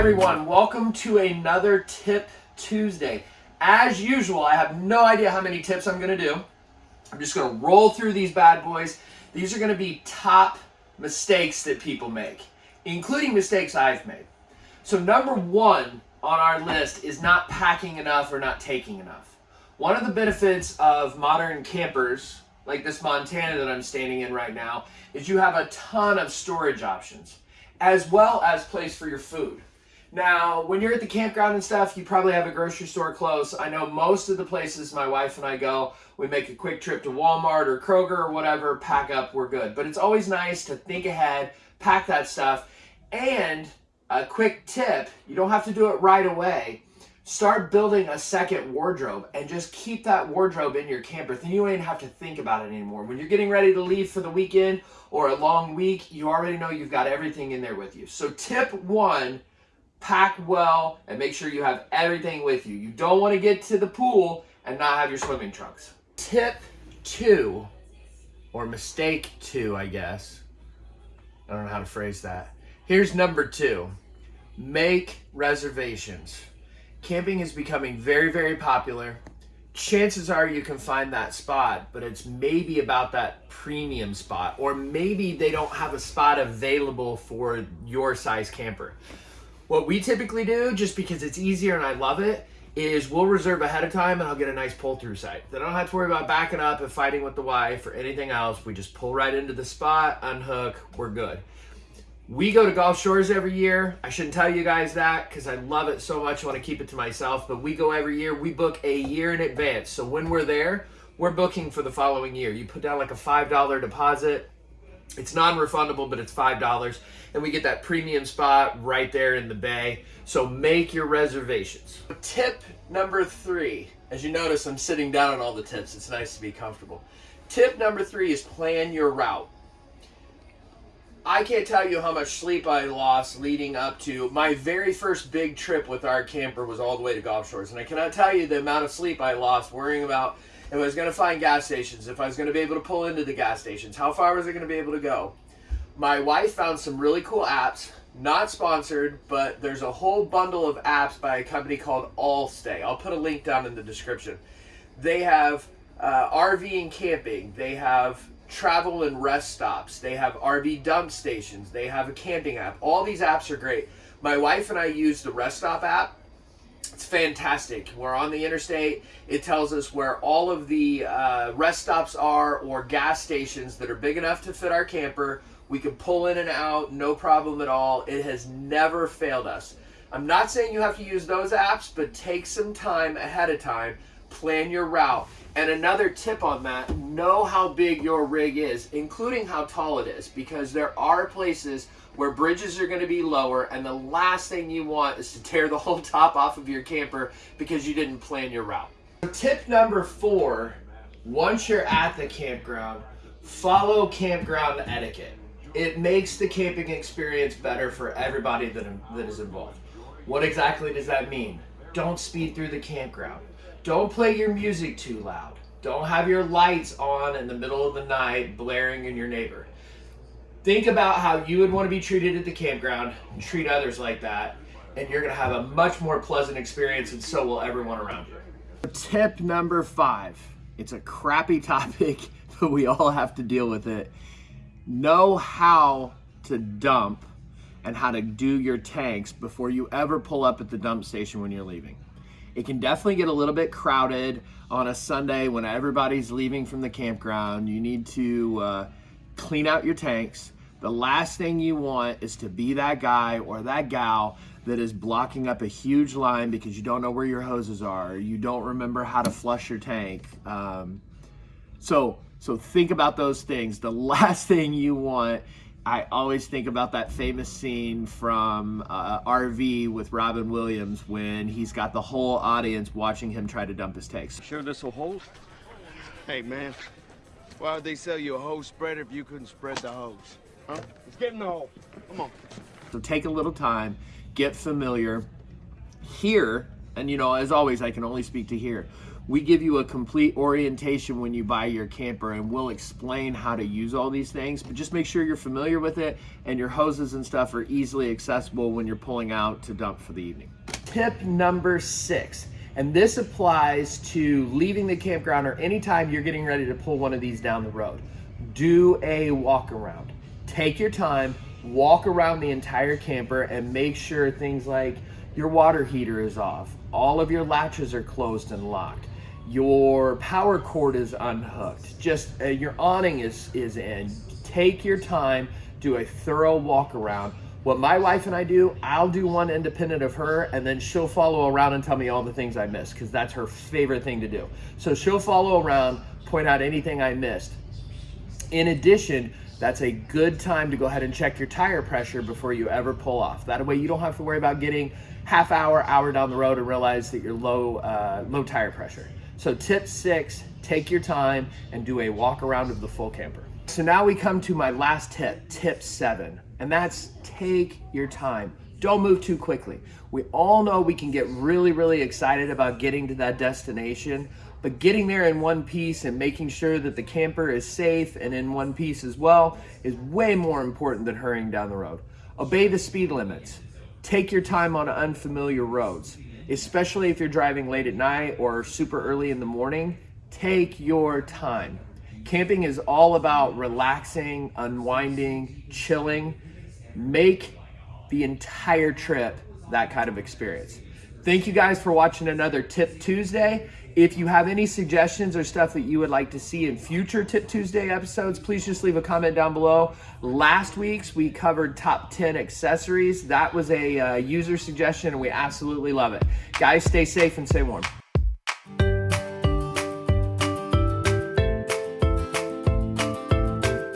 everyone? Welcome to another Tip Tuesday. As usual, I have no idea how many tips I'm to do. I'm just to roll through these bad boys. These are to be top mistakes that people make, including mistakes I've made. So number one on our list is not packing enough or not taking enough. One of the benefits of modern campers, like this Montana that I'm standing in right now, is you have a ton of storage options, as well as place for your food. Now, when you're at the campground and stuff, you probably have a grocery store close. I know most of the places my wife and I go, we make a quick trip to Walmart or Kroger or whatever, pack up, we're good. But it's always nice to think ahead, pack that stuff. And a quick tip, you don't have to do it right away. Start building a second wardrobe and just keep that wardrobe in your camper. Then you don't even have to think about it anymore. When you're getting ready to leave for the weekend or a long week, you already know you've got everything in there with you. So tip one, pack well, and make sure you have everything with you. You don't want to get to the pool and not have your swimming trunks. Tip two, or mistake two, I guess. I don't know how to phrase that. Here's number two. Make reservations. Camping is becoming very, very popular. Chances are you can find that spot, but it's maybe about that premium spot, or maybe they don't have a spot available for your size camper. What we typically do, just because it's easier and I love it, is we'll reserve ahead of time and I'll get a nice pull through site. Then I don't have to worry about backing up and fighting with the wife or anything else. We just pull right into the spot, unhook, we're good. We go to Gulf Shores every year. I shouldn't tell you guys that because I love it so much. I want to keep it to myself. But we go every year. We book a year in advance. So when we're there, we're booking for the following year. You put down like a $5 deposit. It's non-refundable, but it's $5. And we get that premium spot right there in the bay. So make your reservations. Tip number three. As you notice, I'm sitting down on all the tips. It's nice to be comfortable. Tip number three is plan your route. I can't tell you how much sleep I lost leading up to my very first big trip with our camper was all the way to Gulf Shores. And I cannot tell you the amount of sleep I lost worrying about if I was going to find gas stations, if I was going to be able to pull into the gas stations, how far was I going to be able to go. My wife found some really cool apps, not sponsored, but there's a whole bundle of apps by a company called Allstay. I'll put a link down in the description. They have uh, RV and camping. They have travel and rest stops. They have RV dump stations. They have a camping app. All these apps are great. My wife and I use the Rest Stop app it's fantastic. We're on the interstate. It tells us where all of the uh, rest stops are or gas stations that are big enough to fit our camper. We can pull in and out, no problem at all. It has never failed us. I'm not saying you have to use those apps, but take some time ahead of time, plan your route. And another tip on that, know how big your rig is, including how tall it is, because there are places where bridges are going to be lower and the last thing you want is to tear the whole top off of your camper because you didn't plan your route. Tip number four, once you're at the campground, follow campground etiquette. It makes the camping experience better for everybody that, that is involved. What exactly does that mean? Don't speed through the campground. Don't play your music too loud. Don't have your lights on in the middle of the night blaring in your neighbor. Think about how you would want to be treated at the campground treat others like that, and you're going to have a much more pleasant experience, and so will everyone around you. Tip number five. It's a crappy topic, but we all have to deal with it. Know how to dump and how to do your tanks before you ever pull up at the dump station when you're leaving. It can definitely get a little bit crowded on a Sunday when everybody's leaving from the campground. You need to uh, clean out your tanks. The last thing you want is to be that guy or that gal that is blocking up a huge line because you don't know where your hoses are. You don't remember how to flush your tank. Um, so, so think about those things. The last thing you want, I always think about that famous scene from uh, RV with Robin Williams when he's got the whole audience watching him try to dump his tanks. Sure this will hold? Hey man, why would they sell you a hose spreader if you couldn't spread the hose? Huh? Let's get in the hole. Come on. So take a little time, get familiar. Here, and you know, as always, I can only speak to here. We give you a complete orientation when you buy your camper and we'll explain how to use all these things, but just make sure you're familiar with it and your hoses and stuff are easily accessible when you're pulling out to dump for the evening. Tip number six, and this applies to leaving the campground or anytime you're getting ready to pull one of these down the road. Do a walk around. Take your time, walk around the entire camper and make sure things like your water heater is off, all of your latches are closed and locked, your power cord is unhooked, just uh, your awning is, is in. Take your time, do a thorough walk around. What my wife and I do, I'll do one independent of her, and then she'll follow around and tell me all the things I missed, because that's her favorite thing to do. So she'll follow around, point out anything I missed. In addition, that's a good time to go ahead and check your tire pressure before you ever pull off. That way you don't have to worry about getting half hour, hour down the road and realize that you're low, uh, low tire pressure. So tip six, take your time and do a walk around of the full camper. So now we come to my last tip, tip seven, and that's take your time. Don't move too quickly. We all know we can get really, really excited about getting to that destination, but getting there in one piece and making sure that the camper is safe and in one piece as well is way more important than hurrying down the road. Obey the speed limits. Take your time on unfamiliar roads, especially if you're driving late at night or super early in the morning. Take your time. Camping is all about relaxing, unwinding, chilling. Make the entire trip that kind of experience. Thank you guys for watching another Tip Tuesday. If you have any suggestions or stuff that you would like to see in future Tip Tuesday episodes, please just leave a comment down below. Last week's we covered top 10 accessories. That was a uh, user suggestion and we absolutely love it. Guys, stay safe and stay warm.